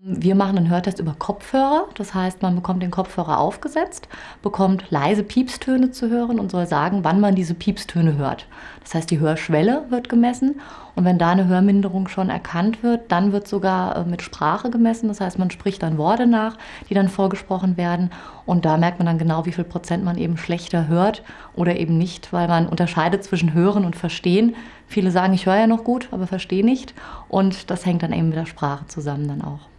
Wir machen einen Hörtest über Kopfhörer. Das heißt, man bekommt den Kopfhörer aufgesetzt, bekommt leise Piepstöne zu hören und soll sagen, wann man diese Piepstöne hört. Das heißt, die Hörschwelle wird gemessen und wenn da eine Hörminderung schon erkannt wird, dann wird sogar äh, mit Sprache gemessen. Das heißt, man spricht dann Worte nach, die dann vorgesprochen werden und da merkt man dann genau, wie viel Prozent man eben schlechter hört oder eben nicht, weil man unterscheidet zwischen Hören und Verstehen. Viele sagen, ich höre ja noch gut, aber verstehe nicht und das hängt dann eben mit der Sprache zusammen dann auch.